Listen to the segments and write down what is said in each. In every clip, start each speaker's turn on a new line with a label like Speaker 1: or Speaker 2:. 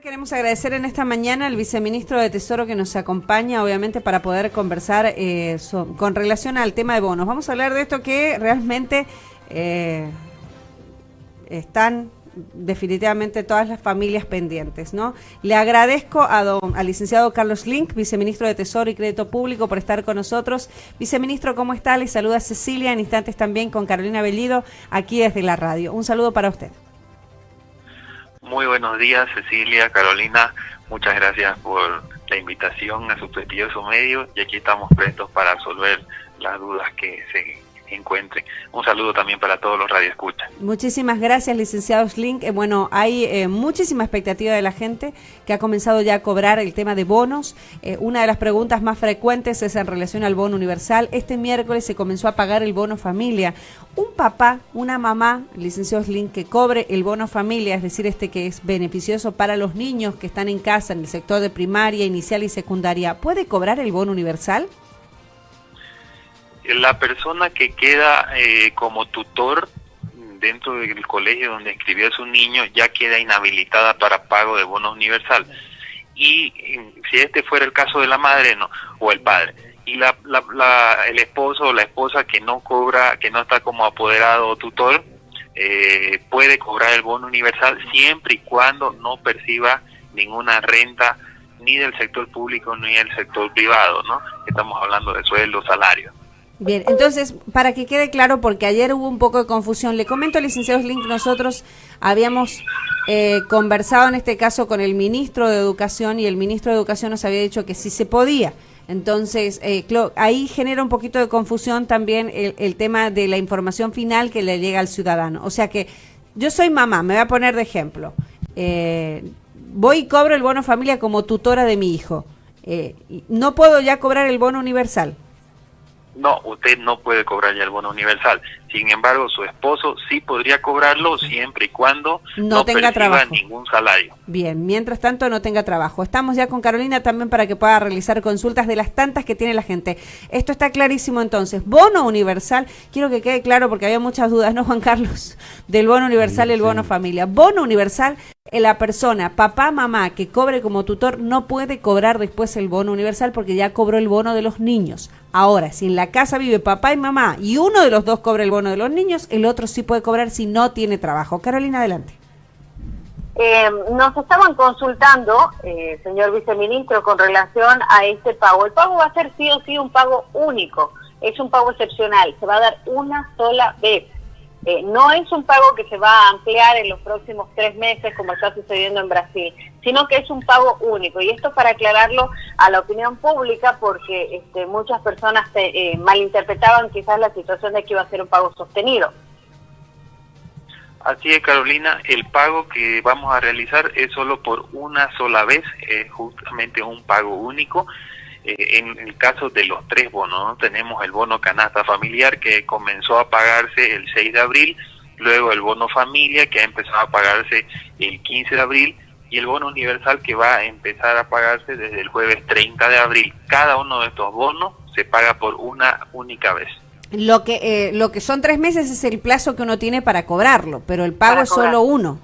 Speaker 1: Queremos agradecer en esta mañana al viceministro de Tesoro que nos acompaña, obviamente, para poder conversar eh, con relación al tema de bonos. Vamos a hablar de esto que realmente eh, están definitivamente todas las familias pendientes, ¿no? Le agradezco a don, al licenciado Carlos Link, viceministro de Tesoro y Crédito Público, por estar con nosotros. Viceministro, ¿cómo está? Le saluda Cecilia, en instantes también con Carolina Bellido, aquí desde la radio. Un saludo para usted.
Speaker 2: Muy buenos días, Cecilia, Carolina. Muchas gracias por la invitación a su prestigioso medio y aquí estamos prestos para resolver las dudas que se encuentren. Un saludo también para todos los radioescuchas.
Speaker 1: Muchísimas gracias, licenciado Slink. Eh, bueno, hay eh, muchísima expectativa de la gente que ha comenzado ya a cobrar el tema de bonos. Eh, una de las preguntas más frecuentes es en relación al bono universal. Este miércoles se comenzó a pagar el bono familia. Un papá, una mamá, licenciado Slink, que cobre el bono familia, es decir, este que es beneficioso para los niños que están en casa en el sector de primaria, inicial y secundaria, ¿puede cobrar el bono universal?
Speaker 2: La persona que queda eh, como tutor dentro del colegio donde inscribió a su niño ya queda inhabilitada para pago de bono universal. Y si este fuera el caso de la madre no o el padre, y la, el esposo o la esposa que no cobra, que no está como apoderado o tutor, eh, puede cobrar el bono universal siempre y cuando no perciba ninguna renta ni del sector público ni del sector privado, ¿no? Estamos hablando de sueldo, salario.
Speaker 1: Bien, entonces, para que quede claro, porque ayer hubo un poco de confusión, le comento, licenciado Slink, nosotros habíamos eh, conversado en este caso con el ministro de Educación y el ministro de Educación nos había dicho que sí se podía. Entonces, eh, ahí genera un poquito de confusión también el, tema de la información final que le llega al ciudadano. O sea que yo soy mamá, me voy a poner de ejemplo. Eh, voy y cobro el bono familia como tutora de mi hijo. no puedo ya cobrar el bono universal.
Speaker 2: No, usted no puede cobrar ya el bono universal. Sin embargo, su esposo sí podría cobrarlo siempre y cuando no, tenga trabajo. ningún salario.
Speaker 1: Bien, mientras tanto no tenga trabajo. Estamos ya con Carolina también para que pueda realizar consultas de las tantas que tiene la gente. Esto está clarísimo entonces. Bono universal, quiero que quede claro porque había muchas dudas, ¿no, Juan Carlos? Del bono universal y el bono familia. Bono universal la persona, papá, mamá, que cobre como tutor, no puede cobrar después el bono universal porque ya cobró el bono de los niños. Ahora, si en la casa vive papá y mamá y uno de los dos cobra el bono de los niños, el otro sí puede cobrar si no tiene trabajo. Carolina, adelante.
Speaker 3: Eh, nos estaban consultando, eh, señor viceministro, con relación a este pago. El pago va a ser sí o sí un pago único, es un pago excepcional, se va a dar una sola vez. Eh, no es un pago que se va a ampliar en los próximos tres meses como está sucediendo en Brasil, sino que es un pago único. Y esto para aclararlo a la opinión pública porque este, muchas personas eh, malinterpretaban quizás la situación de que iba a ser un pago sostenido.
Speaker 2: Así es, Carolina, el pago que vamos a realizar es solo por una sola vez, es justamente un pago único eh, en el caso de los tres bonos, tenemos el bono canasta familiar que comenzó a pagarse el 6 de abril, luego el bono familia que ha empezado a pagarse el 15 de abril y el bono universal que va a empezar a pagarse desde el jueves 30 de abril. Cada uno de estos bonos se paga por una única vez.
Speaker 1: Lo que, eh, lo que son tres meses es el plazo que uno tiene para cobrarlo, pero el pago es solo uno.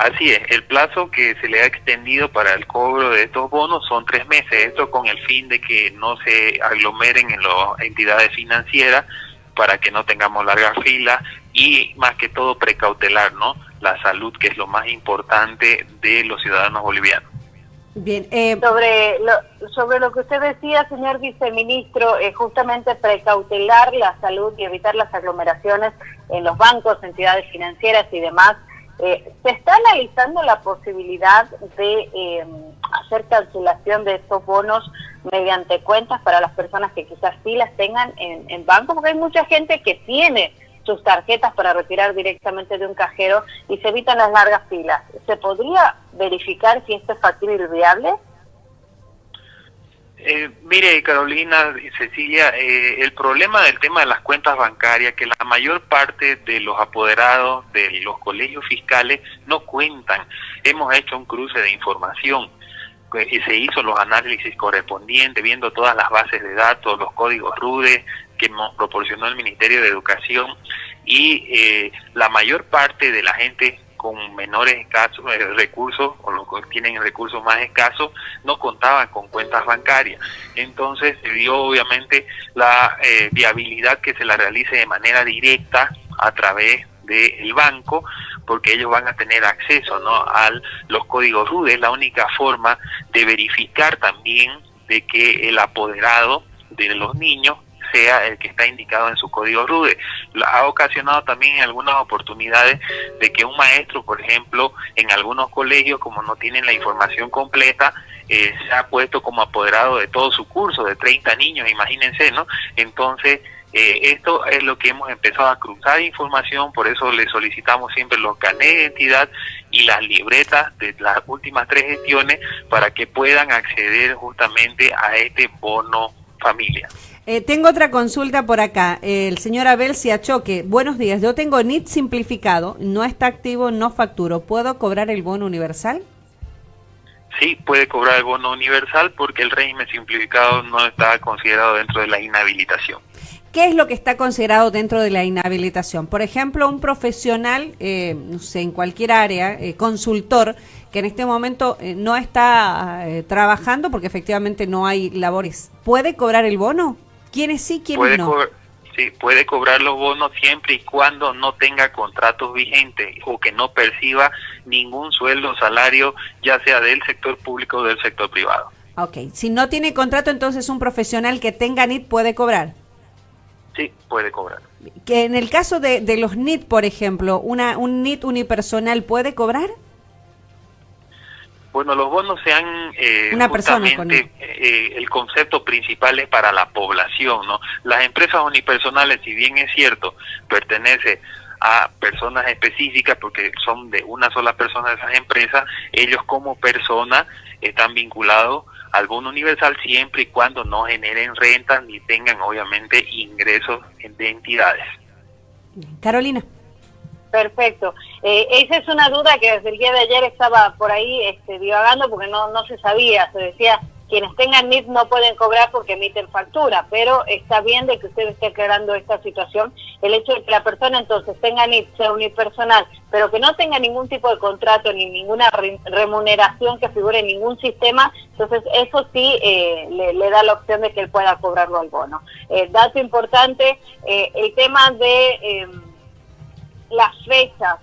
Speaker 2: Así es, el plazo que se le ha extendido para el cobro de estos bonos son tres meses, esto con el fin de que no se aglomeren en las entidades financieras para que no tengamos largas filas y más que todo precautelar, ¿no? La salud, que es lo más importante de los ciudadanos bolivianos.
Speaker 3: Bien, eh, sobre, lo, sobre lo que usted decía, señor viceministro, eh, justamente precautelar la salud y evitar las aglomeraciones en los bancos, entidades financieras y demás, eh, ¿Se está analizando la posibilidad de eh, hacer cancelación de estos bonos mediante cuentas para las personas que quizás sí las tengan en, en banco? Porque hay mucha gente que tiene sus tarjetas para retirar directamente de un cajero y se evitan las largas filas. ¿Se podría verificar si esto es factible y viable?
Speaker 2: Eh, mire, Carolina y Cecilia, eh, el problema del tema de las cuentas bancarias, que la mayor parte de los apoderados de los colegios fiscales no cuentan. Hemos hecho un cruce de información y se hizo los análisis correspondientes, viendo todas las bases de datos, los códigos RUDE que nos proporcionó el Ministerio de Educación y eh, la mayor parte de la gente con menores escasos, eh, recursos o los que tienen recursos más escasos no contaban con cuentas bancarias. Entonces se dio obviamente la eh, viabilidad que se la realice de manera directa a través del banco porque ellos van a tener acceso ¿no? a los códigos RUDE, es la única forma de verificar también de que el apoderado de los niños sea el que está indicado en su código RUDE. Ha ocasionado también en algunas oportunidades de que un maestro, por ejemplo, en algunos colegios, como no tienen la información completa, eh, se ha puesto como apoderado de todo su curso, de 30 niños, imagínense, ¿no? Entonces, eh, esto es lo que hemos empezado a cruzar información, por eso le solicitamos siempre los canales de identidad y las libretas de las últimas tres gestiones para que puedan acceder justamente a este bono familia.
Speaker 1: Eh, tengo otra consulta por acá. el señor Abel Siachoque. Buenos días. Yo tengo NIT simplificado, no está activo, no facturo. ¿Puedo cobrar el bono universal?
Speaker 2: Sí, puede cobrar el bono universal porque el régimen simplificado no está considerado dentro de la inhabilitación.
Speaker 1: ¿Qué es lo que está considerado dentro de la inhabilitación? Por ejemplo, un profesional, eh, no sé, en cualquier área, eh, consultor, que en este momento eh, no está trabajando porque efectivamente no hay labores, ¿puede cobrar el bono? ¿Quiénes sí, quiénes no?
Speaker 2: Sí, puede cobrar los bonos siempre y cuando no tenga contratos vigentes o que no perciba ningún sueldo o salario, ya sea del sector público o del sector privado.
Speaker 1: Ok, si no tiene contrato, entonces un profesional que tenga NIT puede cobrar.
Speaker 2: Sí, puede cobrar.
Speaker 1: Que en el caso de, de los NIT, por ejemplo, una, un NIT unipersonal puede cobrar?
Speaker 2: Bueno, los bonos se han eh, Una justamente eh, el concepto principal es para la población, ¿no? Las empresas unipersonales, si bien es cierto, pertenece a personas específicas porque son de una sola persona de esas empresas, ellos como persona están vinculados al bono universal siempre y cuando no generen rentas ni tengan obviamente ingresos de entidades.
Speaker 1: Carolina.
Speaker 3: Perfecto. Eh, esa es una duda que desde el día de ayer estaba por ahí este, divagando porque no, no se sabía. Se decía, quienes tengan NIT no pueden cobrar porque emiten factura, pero está bien de que usted esté aclarando esta situación. El hecho de que la persona entonces tenga NIT, sea unipersonal, pero que no tenga ningún tipo de contrato ni ninguna remuneración que figure en ningún sistema, entonces eso sí eh, le, da la opción de que él pueda cobrarlo al bono. Eh, dato importante, el tema de em, las fechas.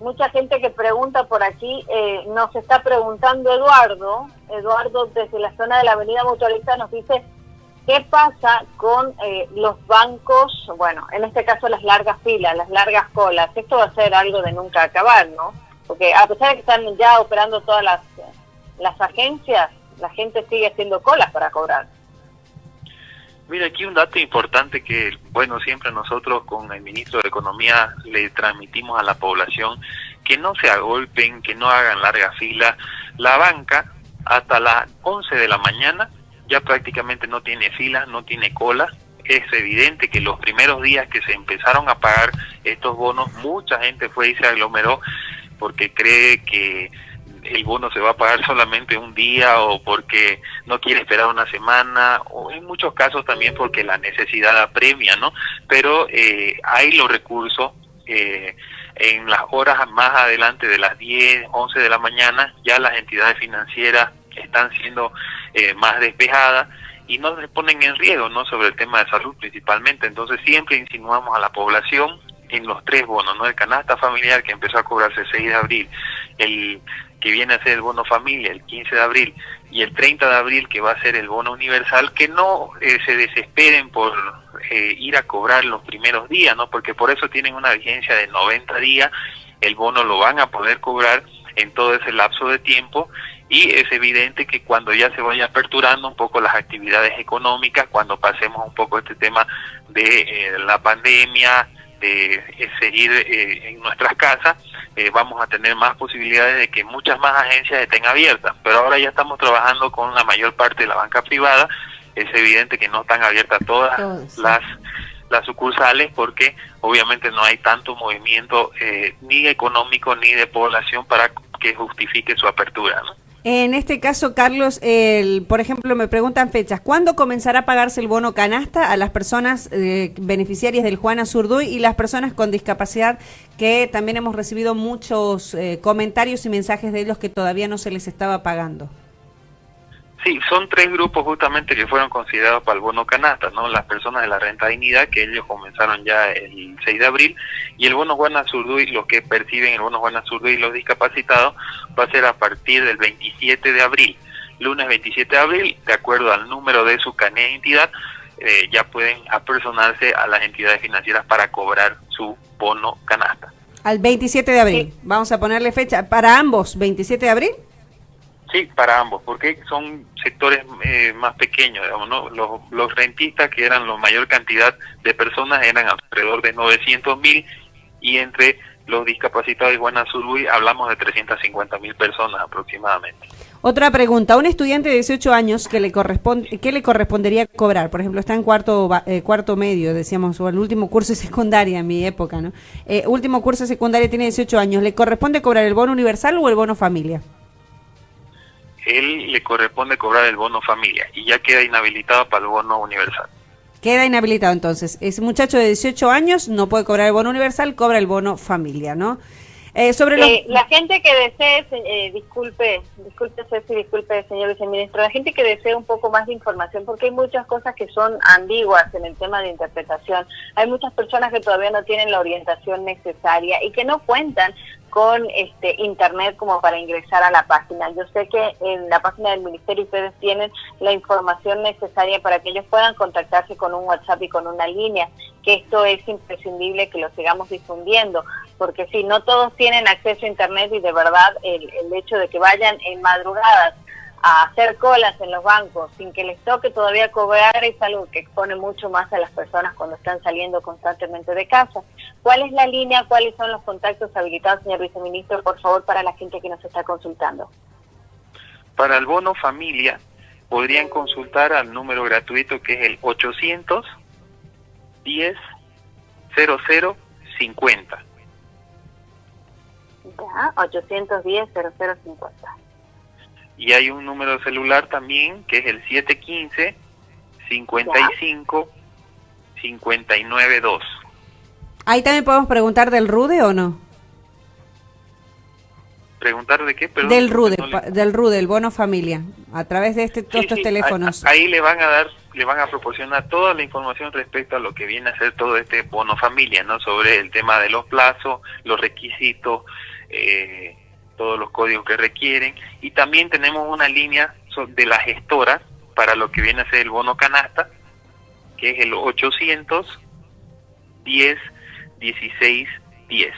Speaker 3: Mucha gente que pregunta por aquí, eh, nos está preguntando Eduardo, Eduardo desde la zona de la Avenida Mutualista nos dice, ¿qué pasa con eh, los bancos, bueno, en este caso las largas filas, las largas colas? Esto va a ser algo de nunca acabar, ¿no? Porque a pesar de que están ya operando todas las, las agencias, la gente sigue haciendo colas para cobrar.
Speaker 2: Mira, aquí un dato importante que, bueno, siempre nosotros con el ministro de Economía le transmitimos a la población que no se agolpen, que no hagan larga fila. La banca hasta las 11 de la mañana ya prácticamente no tiene fila, no tiene cola. Es evidente que los primeros días que se empezaron a pagar estos bonos, mucha gente fue y se aglomeró porque cree que el bono se va a pagar solamente un día o porque no quiere esperar una semana o en muchos casos también porque la necesidad apremia, ¿no? Pero eh, hay los recursos eh, en las horas más adelante de las 10, 11 de la mañana, ya las entidades financieras están siendo eh, más despejadas y no se ponen en riesgo, ¿no? Sobre el tema de salud principalmente. Entonces siempre insinuamos a la población en los tres bonos, ¿no? El canasta familiar que empezó a cobrarse el 6 de abril, el que viene a ser el bono familia el 15 de abril y el 30 de abril que va a ser el bono universal, que no eh, se desesperen por eh, ir a cobrar los primeros días, ¿no? Porque por eso tienen una vigencia de 90 días, el bono lo van a poder cobrar en todo ese lapso de tiempo y es evidente que cuando ya se vaya aperturando un poco las actividades económicas, cuando pasemos un poco este tema de eh, la pandemia, de seguir en nuestras casas, eh, vamos a tener más posibilidades de que muchas más agencias estén abiertas. Pero ahora ya estamos trabajando con la mayor parte de la banca privada. Es evidente que no están abiertas todas las las sucursales porque obviamente no hay tanto movimiento eh, ni económico ni de población para que justifique su apertura. ¿no?
Speaker 1: En este caso, Carlos, el, por ejemplo, me preguntan fechas. ¿Cuándo comenzará a pagarse el bono canasta a las personas eh, beneficiarias del Juana Zurduy y las personas con discapacidad que también hemos recibido muchos eh, comentarios y mensajes de ellos que todavía no se les estaba pagando?
Speaker 2: Sí, son tres grupos justamente que fueron considerados para el bono canasta, ¿no? Las personas de la renta dignidad, que ellos comenzaron ya el 6 de abril, y el bono Juana Zurduy, los que perciben el bono Juana Zurduy y los discapacitados, va a ser a partir del 27 de abril. Lunes 27 de abril, de acuerdo al número de su carnet de identidad, eh, ya pueden apersonarse a las entidades financieras para cobrar su bono canasta.
Speaker 1: Al 27 de abril. Vamos a ponerle fecha para ambos, 27 de abril.
Speaker 2: Sí, para ambos, porque son sectores eh, más pequeños, ¿no? Los, los, rentistas, que eran la mayor cantidad de personas, eran alrededor de 900 mil, y entre los discapacitados de Guanazuruy hablamos de 350 mil personas aproximadamente.
Speaker 1: Otra pregunta, un estudiante de 18 años, que le corresponde, ¿qué le correspondería cobrar? Por ejemplo, está en cuarto, eh, cuarto medio, decíamos, o el último curso de secundaria en mi época, ¿no? Eh, último curso de secundaria tiene 18 años, ¿le corresponde cobrar el bono universal o el bono familia?
Speaker 2: Él le corresponde cobrar el bono familia y ya queda inhabilitado para el bono universal.
Speaker 1: Queda inhabilitado entonces. Ese muchacho de 18 años no puede cobrar el bono universal, cobra el bono familia, ¿no?
Speaker 3: Eh, sobre eh, La gente que desee, eh, disculpe, disculpe Ceci, disculpe señor viceministro, la gente que desee un poco más de información, porque hay muchas cosas que son ambiguas en el tema de interpretación. Hay muchas personas que todavía no tienen la orientación necesaria y que no cuentan con este internet como para ingresar a la página. Yo sé que en la página del ministerio ustedes tienen la información necesaria para que ellos puedan contactarse con un WhatsApp y con una línea, que esto es imprescindible que lo sigamos difundiendo, porque si no todos tienen acceso a internet y de verdad el, el hecho de que vayan en madrugadas a hacer colas en los bancos sin que les toque todavía cobrar es algo que expone mucho más a las personas cuando están saliendo constantemente de casa. ¿Cuál es la línea? ¿Cuáles son los contactos habilitados, señor viceministro, por favor, para la gente que nos está consultando?
Speaker 2: Para el bono familia, podrían consultar al número gratuito que es el 800 10 00 50.
Speaker 3: Ya, 810 0050
Speaker 2: y hay un número celular también que es el 715 55 592.
Speaker 1: Ahí también podemos preguntar del RUDE o no?
Speaker 2: ¿Preguntar de qué?
Speaker 1: del RUDE, del RUDE, el bono familia, a través de este, todos estos teléfonos.
Speaker 2: Ahí, le van a dar, le van a proporcionar toda la información respecto a lo que viene a ser todo este bono familia, ¿no? Sobre el tema de los plazos, los requisitos, eh, todos los códigos que requieren y también tenemos una línea de la gestora para lo que viene a ser el bono canasta, que es el 800 10 16 10.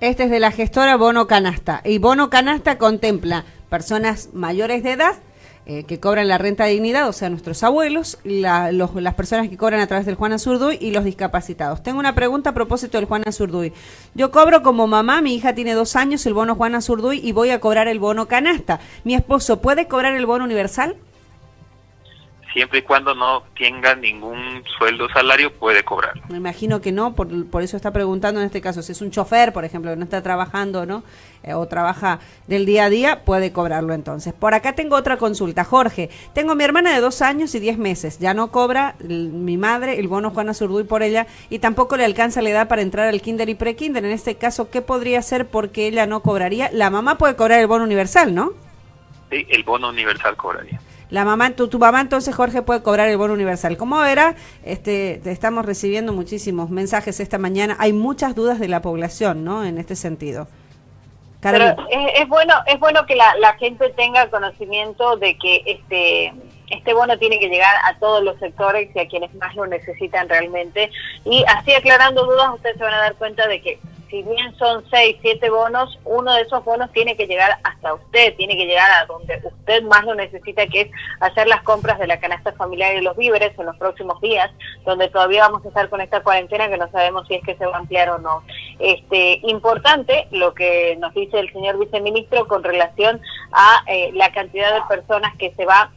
Speaker 1: Este es de la gestora Bono Canasta. Y Bono Canasta contempla personas mayores de edad eh, que cobran la renta de dignidad, o sea, nuestros abuelos, las personas que cobran a través del Juana Zurduy y los discapacitados. Tengo una pregunta a propósito del Juana Zurduy. Yo cobro como mamá, mi hija tiene dos años, el bono Juana Zurduy y voy a cobrar el bono canasta. ¿Mi esposo puede cobrar el bono universal?
Speaker 2: Siempre y cuando no tenga ningún sueldo salario puede cobrar.
Speaker 1: Me imagino que no, por, por eso está preguntando en este caso, si es un chofer, por ejemplo, que no está trabajando, ¿no? Eh, o trabaja del día a día, puede cobrarlo entonces. Por acá tengo otra consulta. Jorge, tengo mi hermana de dos años y diez meses, ya no cobra mi madre el bono Juana Zurduy por ella y tampoco le alcanza la edad para entrar al kinder y pre-kinder. En este caso, ¿qué podría hacer porque ella no cobraría? La mamá puede cobrar el bono universal, ¿no?
Speaker 2: Sí, el bono universal cobraría.
Speaker 1: La mamá, tu, tu mamá entonces, Jorge, puede cobrar el bono universal. Como verá, este, estamos recibiendo muchísimos mensajes esta mañana. Hay muchas dudas de la población, ¿no? En este sentido.
Speaker 3: Pero es, bueno, es bueno que la, la gente tenga conocimiento de que este este bono tiene que llegar a todos los sectores y a quienes más lo necesitan realmente. Y así aclarando dudas, ustedes se van a dar cuenta de que si bien son seis, siete bonos, uno de esos bonos tiene que llegar hasta usted, tiene que llegar a donde usted más lo necesita, que es hacer las compras de la canasta familiar y los víveres en los próximos días, donde todavía vamos a estar con esta cuarentena que no sabemos si es que se va a ampliar o no. Este, importante lo que nos dice el señor viceministro con relación a eh, la cantidad de personas que se va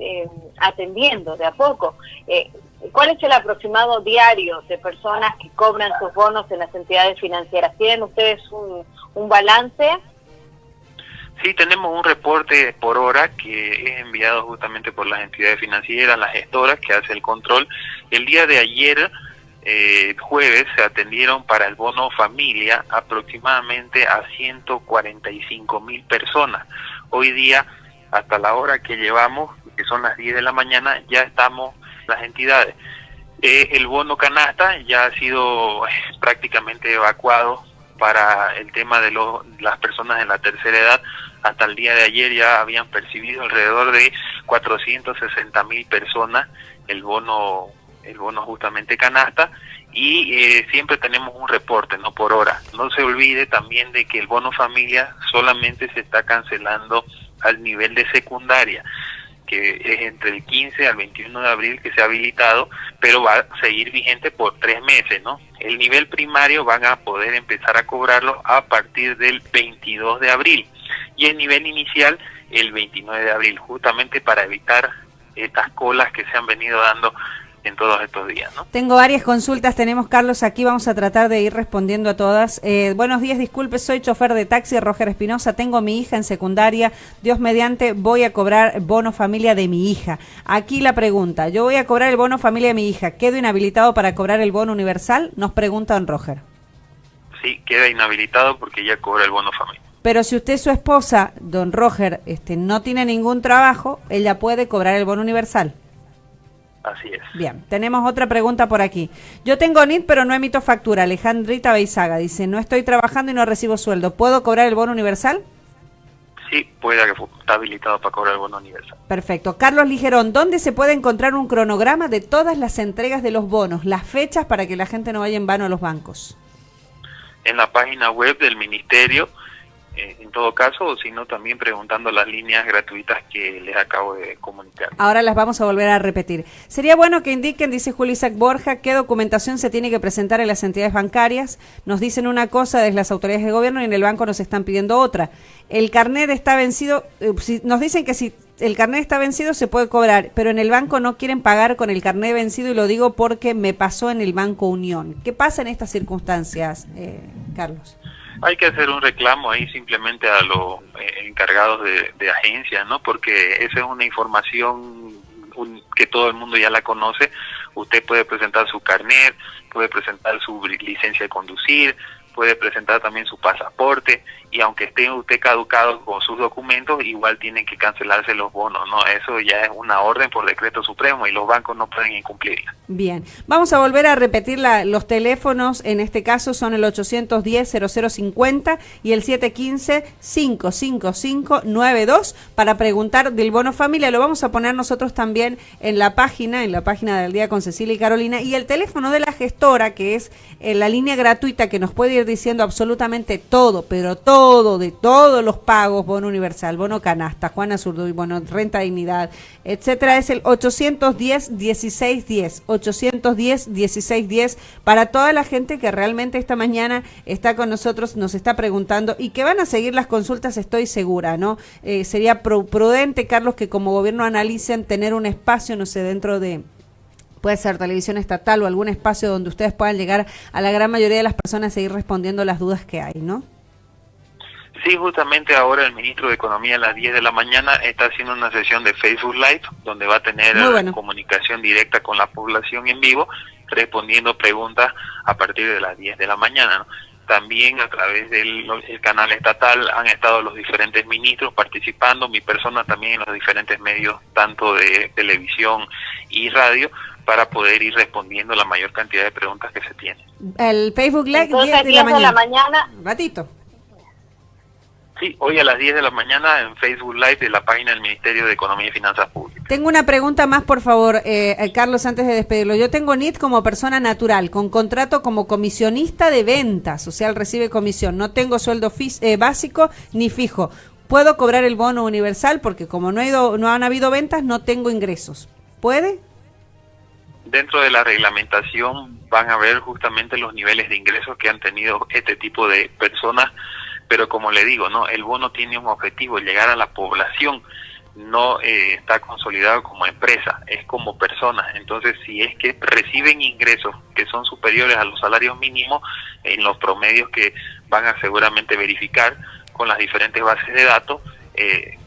Speaker 3: eh, atendiendo de a poco. Eh, ¿Cuál es el aproximado diario de personas que cobran sus bonos en las entidades financieras? ¿Tienen ustedes un, balance?
Speaker 2: Sí, tenemos un reporte por hora que es enviado justamente por las entidades financieras, las gestoras que hace el control. El día de ayer, eh, jueves, se atendieron para el bono familia aproximadamente a 145 mil personas. Hoy día, hasta la hora que llevamos, que son las 10 de la mañana, ya estamos las entidades. Eh, el bono canasta ya ha sido eh, prácticamente evacuado para el tema de las personas de la tercera edad. Hasta el día de ayer ya habían percibido alrededor de 460 mil personas el bono, el bono justamente canasta y eh, siempre tenemos un reporte, no por hora. No se olvide también de que el bono familia solamente se está cancelando al nivel de secundaria que es entre el 15 al 21 de abril que se ha habilitado, pero va a seguir vigente por tres meses, ¿no? El nivel primario van a poder empezar a cobrarlo a partir del 22 de abril y el nivel inicial el 29 de abril, justamente para evitar estas colas que se han venido dando en todos estos días. ¿no?
Speaker 1: Tengo varias consultas, tenemos Carlos aquí, vamos a tratar de ir respondiendo a todas. Eh, buenos días, disculpe, soy chofer de taxi, Roger Espinosa, tengo mi hija en secundaria, Dios mediante, voy a cobrar bono familia de mi hija. Aquí la pregunta, yo voy a cobrar el bono familia de mi hija, ¿quedo inhabilitado para cobrar el bono universal? Nos pregunta don Roger.
Speaker 2: Sí, queda inhabilitado porque ya cobra el bono familia.
Speaker 1: Pero si usted, su esposa, don Roger, este, no tiene ningún trabajo, ella puede cobrar el bono universal.
Speaker 2: Así es.
Speaker 1: Bien, tenemos otra pregunta por aquí. Yo tengo NIT, pero no emito factura. Alejandrita Beizaga dice, no estoy trabajando y no recibo sueldo. ¿Puedo cobrar el bono universal?
Speaker 2: Sí, puede que está habilitado para cobrar el bono universal.
Speaker 1: Perfecto. Carlos Ligerón, ¿dónde se puede encontrar un cronograma de todas las entregas de los bonos, las fechas para que la gente no vaya en vano a los bancos?
Speaker 2: En la página web del ministerio eh, en todo caso, sino también preguntando las líneas gratuitas que les acabo de comunicar.
Speaker 1: Ahora las vamos a volver a repetir. Sería bueno que indiquen, dice Julio Isaac Borja, qué documentación se tiene que presentar en las entidades bancarias. Nos dicen una cosa desde las autoridades de gobierno y en el banco nos están pidiendo otra. El carnet está vencido, eh, nos dicen que si el carnet está vencido se puede cobrar, pero en el banco no quieren pagar con el carnet vencido y lo digo porque me pasó en el Banco Unión. ¿Qué pasa en estas circunstancias, eh, Carlos?
Speaker 2: Hay que hacer un reclamo ahí simplemente a los eh, encargados de, de agencias, ¿no? Porque esa es una información que todo el mundo ya la conoce. Usted puede presentar su carnet, puede presentar su licencia de conducir, puede presentar también su pasaporte y aunque esté usted caducado con sus documentos, igual tienen que cancelarse los bonos, ¿no? Eso ya es una orden por decreto supremo y los bancos no pueden incumplirla.
Speaker 1: Bien, vamos a volver a repetir la, los teléfonos, en este caso son el 810-0050 y el 715-55592 para preguntar del bono familia, lo vamos a poner nosotros también en la página, en la página del día con Cecilia y Carolina, y el teléfono de la gestora, que es eh, la línea gratuita que nos puede ir diciendo absolutamente todo, pero todo todo, de todos los pagos, bono universal, bono canasta, Juana Zurduy, bono renta dignidad, etcétera, es el 810-1610, 810-1610, para toda la gente que realmente esta mañana está con nosotros, nos está preguntando y que van a seguir las consultas, estoy segura, ¿no? Eh, sería prudente, Carlos, que como gobierno analicen tener un espacio, no sé, dentro de puede ser televisión estatal o algún espacio donde ustedes puedan llegar a la gran mayoría de las personas y seguir respondiendo las dudas que hay, ¿no?
Speaker 2: Sí, justamente ahora el ministro de Economía a las 10 de la mañana está haciendo una sesión de Facebook Live donde va a tener comunicación directa con la población en vivo respondiendo preguntas a partir de las 10 de la mañana. También a través del canal estatal han estado los diferentes ministros participando, mi persona también en los diferentes medios, tanto de televisión y radio, para poder ir respondiendo la mayor cantidad de preguntas que se tienen.
Speaker 1: El Facebook Live 10 de la mañana. De la mañana.
Speaker 2: Ratito. Sí, hoy a las 10 de la mañana en Facebook Live de la página del Ministerio de Economía y Finanzas Públicas.
Speaker 1: Tengo una pregunta más, por favor, eh, eh Carlos, antes de despedirlo. Yo tengo NIT como persona natural, con contrato como comisionista de ventas, o sea, recibe comisión. No tengo sueldo eh, básico ni fijo. ¿Puedo cobrar el bono universal? Porque como no, he ido, no han habido ventas, no tengo ingresos. ¿Puede?
Speaker 2: Dentro de la reglamentación van a ver justamente los niveles de ingresos que han tenido este tipo de personas pero como le digo, no, el bono tiene un objetivo, llegar a la población, no eh, está consolidado como empresa, es como persona. Entonces, si es que reciben ingresos que son superiores a los salarios mínimos, en los promedios que van a seguramente verificar con las diferentes bases de datos,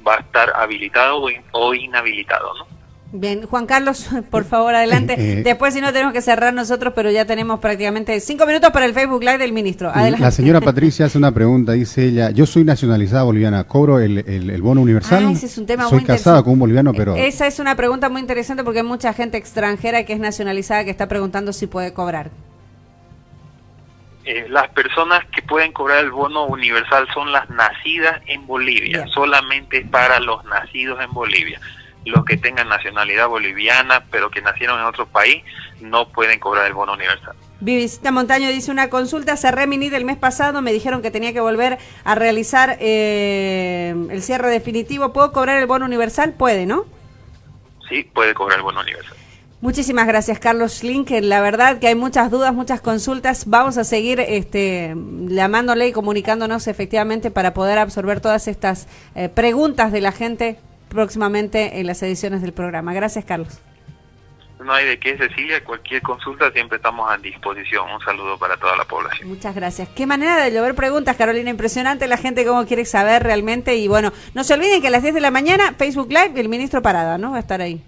Speaker 2: va a estar habilitado o, inhabilitado, ¿no?
Speaker 1: Bien, Juan Carlos, por favor, adelante. Eh, Después, si no, tenemos que cerrar nosotros, pero ya tenemos prácticamente cinco minutos para el Facebook Live del ministro.
Speaker 4: La señora Patricia hace una pregunta, dice ella, yo soy nacionalizada boliviana, ¿cobro el, el, bono universal?
Speaker 1: Ah, ese es un tema
Speaker 4: soy casada con un boliviano, pero...
Speaker 1: Esa es una pregunta muy interesante porque hay mucha gente extranjera que es nacionalizada que está preguntando si puede cobrar.
Speaker 2: Eh, las personas que pueden cobrar el bono universal son las nacidas en Bolivia, solamente para los nacidos en Bolivia los que tengan nacionalidad boliviana pero que nacieron en otro país no pueden cobrar el bono universal.
Speaker 1: Vivisita Montaño dice una consulta, cerré mi NID el mes pasado, me dijeron que tenía que volver a realizar eh, el cierre definitivo. ¿Puedo cobrar el bono universal? Puede, ¿no?
Speaker 2: Sí, puede cobrar el bono universal.
Speaker 1: Muchísimas gracias, Carlos Schlink. La verdad que hay muchas dudas, muchas consultas. Vamos a seguir este, llamándole y comunicándonos efectivamente para poder absorber todas estas eh, preguntas de la gente próximamente en las ediciones del programa. Gracias, Carlos.
Speaker 2: No hay de qué, Cecilia. Cualquier consulta siempre estamos a disposición. Un saludo para toda la población.
Speaker 1: Muchas gracias. Qué manera de llover preguntas, Carolina. Impresionante la gente cómo quiere saber realmente. Y bueno, no se olviden que a las 10 de la mañana, Facebook Live, el ministro Parada, ¿no? Va a estar ahí.